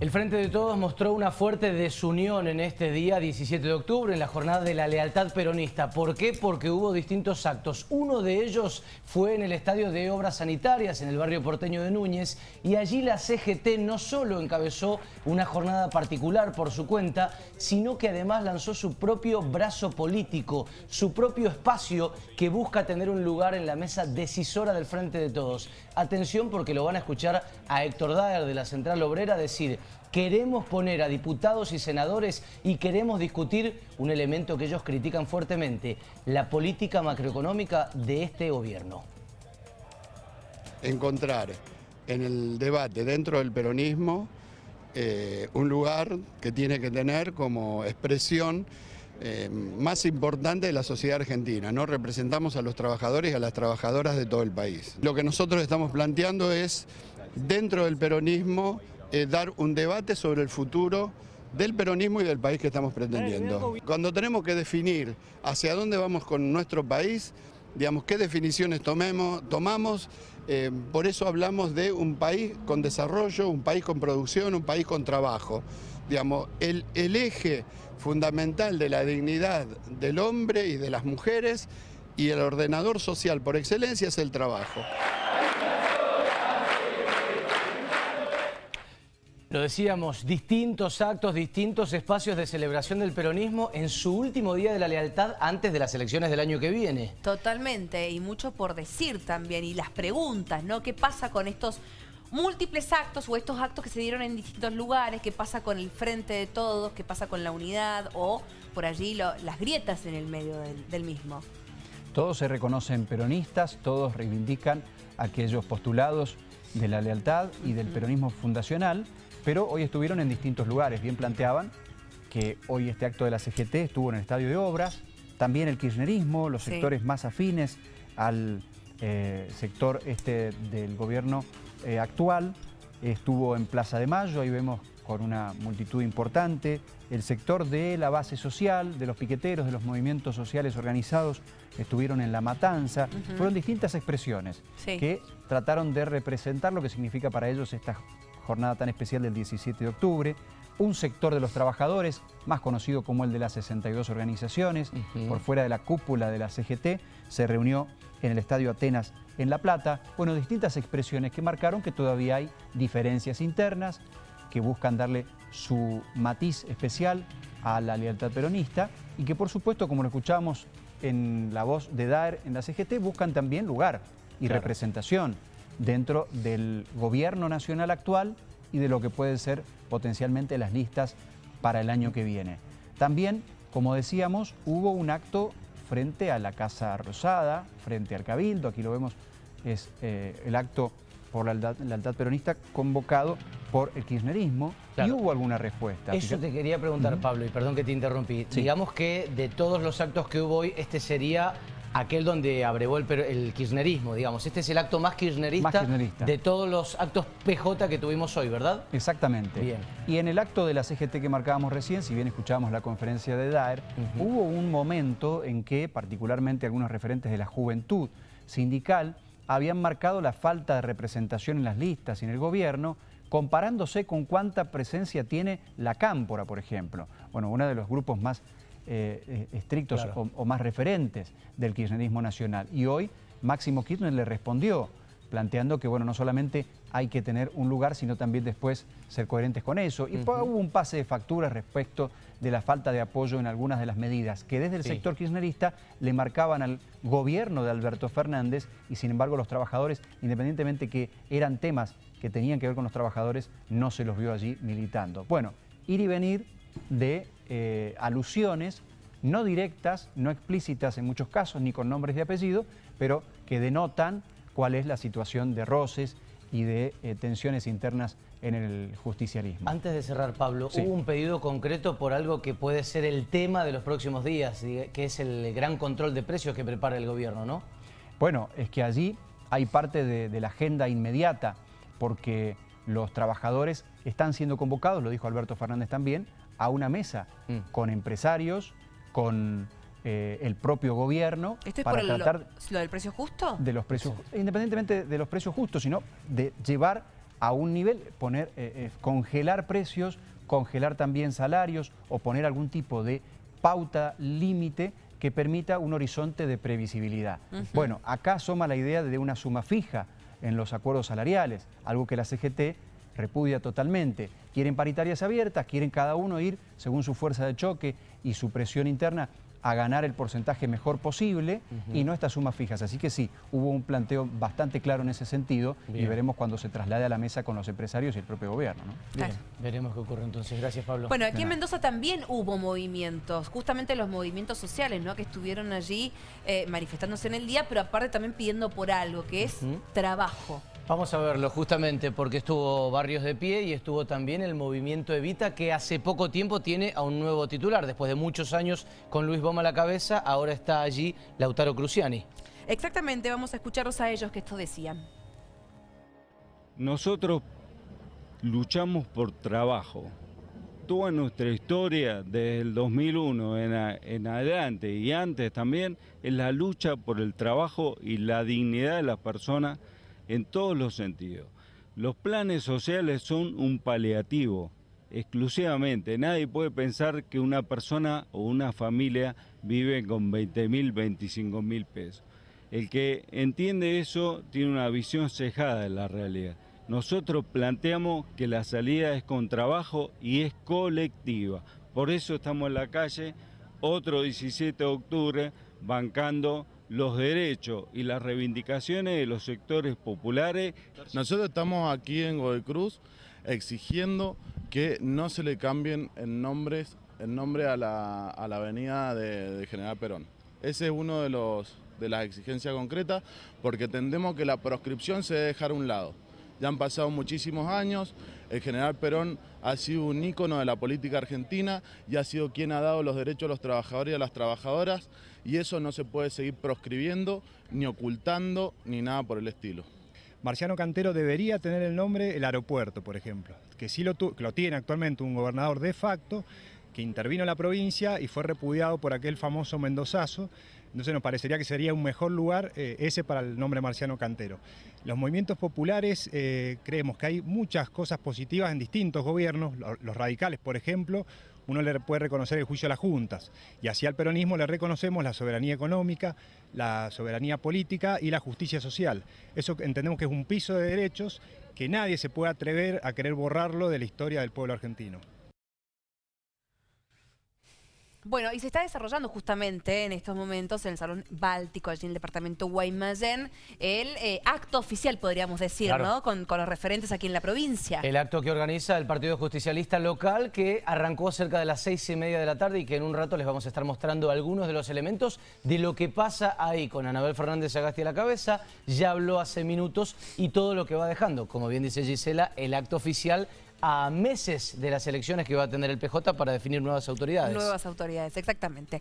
El Frente de Todos mostró una fuerte desunión en este día 17 de octubre, en la jornada de la lealtad peronista. ¿Por qué? Porque hubo distintos actos. Uno de ellos fue en el Estadio de Obras Sanitarias, en el barrio porteño de Núñez, y allí la CGT no solo encabezó una jornada particular por su cuenta, sino que además lanzó su propio brazo político, su propio espacio que busca tener un lugar en la mesa decisora del Frente de Todos. Atención porque lo van a escuchar a Héctor Daer de la Central Obrera decir queremos poner a diputados y senadores y queremos discutir un elemento que ellos critican fuertemente, la política macroeconómica de este gobierno. Encontrar en el debate dentro del peronismo eh, un lugar que tiene que tener como expresión eh, más importante de la sociedad argentina. ¿no? Representamos a los trabajadores y a las trabajadoras de todo el país. Lo que nosotros estamos planteando es, dentro del peronismo, eh, dar un debate sobre el futuro del peronismo y del país que estamos pretendiendo. Cuando tenemos que definir hacia dónde vamos con nuestro país, digamos, qué definiciones tomemos, tomamos, eh, por eso hablamos de un país con desarrollo, un país con producción, un país con trabajo. Digamos, el, el eje fundamental de la dignidad del hombre y de las mujeres y el ordenador social por excelencia es el trabajo. Lo decíamos, distintos actos, distintos espacios de celebración del peronismo en su último día de la lealtad antes de las elecciones del año que viene. Totalmente, y mucho por decir también, y las preguntas, ¿no? ¿Qué pasa con estos múltiples actos o estos actos que se dieron en distintos lugares? ¿Qué pasa con el frente de todos? ¿Qué pasa con la unidad? O por allí las grietas en el medio del mismo. Todos se reconocen peronistas, todos reivindican aquellos postulados de la lealtad y del peronismo fundacional, pero hoy estuvieron en distintos lugares. Bien planteaban que hoy este acto de la CGT estuvo en el Estadio de Obras, también el kirchnerismo, los sectores más afines al eh, sector este del gobierno eh, actual, estuvo en Plaza de Mayo, ahí vemos con una multitud importante, el sector de la base social, de los piqueteros, de los movimientos sociales organizados, estuvieron en La Matanza, fueron distintas expresiones que trataron de representar lo que significa para ellos esta jornada tan especial del 17 de octubre. Un sector de los trabajadores, más conocido como el de las 62 organizaciones, por fuera de la cúpula de la CGT, se reunió en el Estadio Atenas en La Plata. Bueno, distintas expresiones que marcaron que todavía hay diferencias internas que buscan darle su matiz especial a la lealtad peronista y que por supuesto, como lo escuchábamos en la voz de Daer en la CGT, buscan también lugar y representación dentro del gobierno nacional actual y de lo que pueden ser potencialmente las listas para el año que viene. También, como decíamos, hubo un acto frente a la Casa Rosada, frente al Cabildo, aquí lo vemos, es eh, el acto por la lealtad, peronista convocado por el kirchnerismo y hubo alguna respuesta. Eso te quería preguntar, Pablo, y perdón que te interrumpí. Digamos que de todos los actos que hubo hoy, este sería aquel donde abrevó el, kirchnerismo, digamos. Este es el acto más kirchnerista, de todos los actos PJ que tuvimos hoy, ¿verdad? Exactamente. Bien. Y en el acto de la CGT que marcábamos recién, si bien escuchábamos la conferencia de Daer, hubo un momento en que particularmente algunos referentes de la juventud sindical habían marcado la falta de representación en las listas y en el gobierno, comparándose con cuánta presencia tiene la Cámpora, por ejemplo. Bueno, uno de los grupos más eh, eh, estrictos o, más referentes del kirchnerismo nacional. Y hoy Máximo Kirchner le respondió, planteando que bueno, no solamente hay que tener un lugar, sino también después ser coherentes con eso. Y hubo un pase de facturas respecto de la falta de apoyo en algunas de las medidas que desde el sector kirchnerista le marcaban al gobierno de Alberto Fernández y sin embargo los trabajadores, independientemente que eran temas que tenían que ver con los trabajadores, no se los vio allí militando. Bueno, ir y venir de eh, alusiones no directas, no explícitas en muchos casos, ni con nombres de apellido, pero que denotan cuál es la situación de roces y de eh, tensiones internas en el justicialismo. Antes de cerrar, Pablo, hubo un pedido concreto por algo que puede ser el tema de los próximos días, que es el gran control de precios que prepara el gobierno, ¿no? Bueno, es que allí hay parte de la agenda inmediata, porque los trabajadores están siendo convocados, lo dijo Alberto Fernández también, a una mesa mm. con empresarios, con eh, el propio gobierno. ¿Esto es para tratar lo, del precio justo? De los precios, independientemente de los precios justos, sino de llevar a un nivel, poner, eh, eh, congelar precios, congelar también salarios o poner algún tipo de pauta límite que permita un horizonte de previsibilidad. Bueno, acá asoma la idea de una suma fija en los acuerdos salariales, algo que la CGT repudia totalmente. Quieren paritarias abiertas, quieren cada uno ir según su fuerza de choque y su presión interna a ganar el porcentaje mejor posible y no estas sumas fijas. Así que sí, hubo un planteo bastante claro en ese sentido y veremos cuando se traslade a la mesa con los empresarios y el propio gobierno. Bien, veremos qué ocurre entonces. Gracias, Pablo. Bueno, aquí en Mendoza también hubo movimientos, justamente los movimientos sociales, ¿no? Que estuvieron allí eh, manifestándose en el día, pero aparte también pidiendo por algo, que es trabajo. Vamos a verlo justamente porque estuvo Barrios de Pie y estuvo también el movimiento Evita que hace poco tiempo tiene a un nuevo titular. Después de muchos años con Luis Boma a la cabeza, ahora está allí Lautaro Cruciani. Exactamente, vamos a escucharlos a ellos que esto decían. Nosotros luchamos por trabajo. Toda nuestra historia desde el 2001 en, en adelante y antes también es la lucha por el trabajo y la dignidad de las personas en todos los sentidos. Los planes sociales son un paliativo, exclusivamente. Nadie puede pensar que una persona o una familia vive con 20 mil, 25 mil pesos. El que entiende eso tiene una visión cejada de la realidad. Nosotros planteamos que la salida es con trabajo y es colectiva. Por eso estamos en la calle otro 17 de octubre bancando los derechos y las reivindicaciones de los sectores populares. Nosotros estamos aquí en Godoy Cruz exigiendo que no se le cambien el, el nombre a la, avenida de, General Perón. Ese es uno de, los, de las exigencias concretas porque entendemos que la proscripción se debe dejar a un lado. Ya han pasado muchísimos años, el general Perón ha sido un ícono de la política argentina y ha sido quien ha dado los derechos a los trabajadores y a las trabajadoras y eso no se puede seguir proscribiendo, ni ocultando, ni nada por el estilo. Marciano Cantero debería tener el nombre el aeropuerto, por ejemplo, que sí lo, lo tiene actualmente un gobernador de facto, intervino la provincia y fue repudiado por aquel famoso Mendozazo, entonces nos parecería que sería un mejor lugar eh, ese para el nombre Marciano Cantero. Los movimientos populares eh, creemos que hay muchas cosas positivas en distintos gobiernos, los radicales por ejemplo, uno le puede reconocer el juicio a las juntas y así al peronismo le reconocemos la soberanía económica, la soberanía política y la justicia social. Eso entendemos que es un piso de derechos que nadie se puede atrever a querer borrarlo de la historia del pueblo argentino. Bueno, y se está desarrollando justamente en estos momentos en el Salón Báltico, allí en el departamento Guaymallén, el eh, acto oficial, podríamos decir, ¿no? Con, los referentes aquí en la provincia. El acto que organiza el Partido Justicialista Local, que arrancó cerca de las seis y media de la tarde y que en un rato les vamos a estar mostrando algunos de los elementos de lo que pasa ahí con Anabel Fernández Agasti a la cabeza. Ya habló hace minutos y todo lo que va dejando. Como bien dice Gisela, el acto oficial a meses de las elecciones que va a tener el PJ para definir nuevas autoridades. Nuevas autoridades, exactamente.